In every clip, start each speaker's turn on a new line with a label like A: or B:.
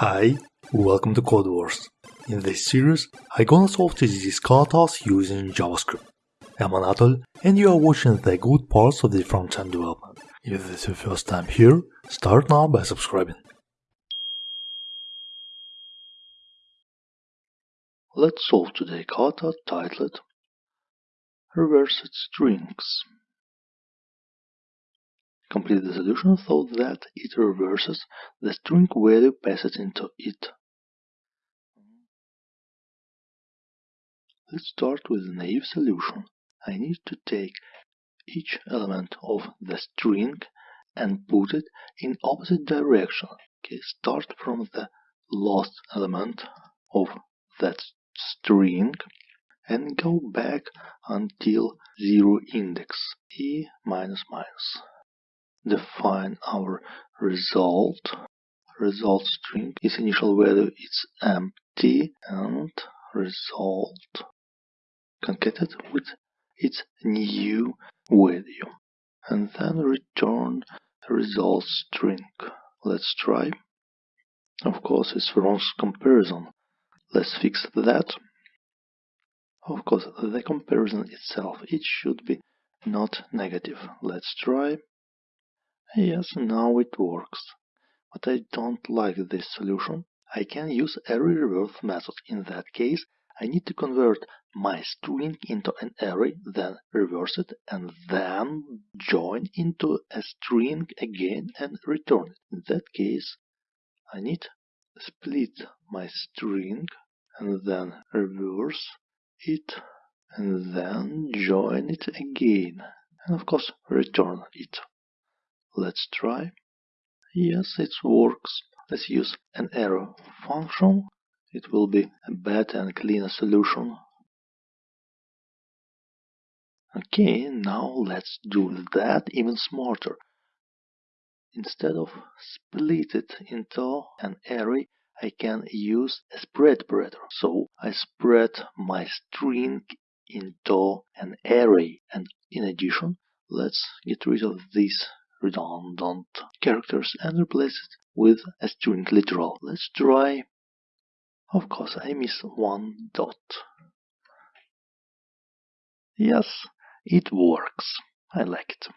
A: Hi, welcome to Code Wars. In this series, I'm gonna solve TDD katas using JavaScript. I'm Anatol, and you are watching the good parts of the front-end development. If this is your first time here, start now by subscribing. Let's solve today kata titled Reversed Strings. Complete the solution so that it reverses the string value passed into it. Let's start with the naive solution. I need to take each element of the string and put it in opposite direction. Okay, start from the last element of that string and go back until zero index e minus minus define our result. Result string its initial value is empty and result concatenated with its new value. And then return result string. Let's try. Of course it's wrong comparison. Let's fix that. Of course the comparison itself it should be not negative. Let's try Yes, now it works. But I don't like this solution. I can use array reverse method. In that case, I need to convert my string into an array, then reverse it, and then join into a string again and return it. In that case, I need to split my string and then reverse it and then join it again and of course return it. Let's try. Yes, it works. Let's use an arrow function. It will be a better and cleaner solution. Okay, now let's do that even smarter. Instead of split it into an array, I can use a spread operator. So I spread my string into an array and in addition, let's get rid of this redundant characters and replace it with a string literal. Let's try. Of course, I miss one dot. Yes, it works. I like it.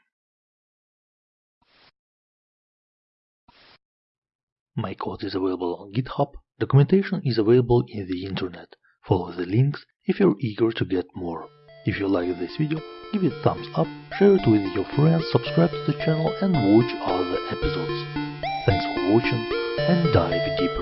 A: My code is available on GitHub. Documentation is available in the internet. Follow the links if you're eager to get more. If you like this video, give it a thumbs up, share it with your friends, subscribe to the channel and watch other episodes. Thanks for watching and dive deeper.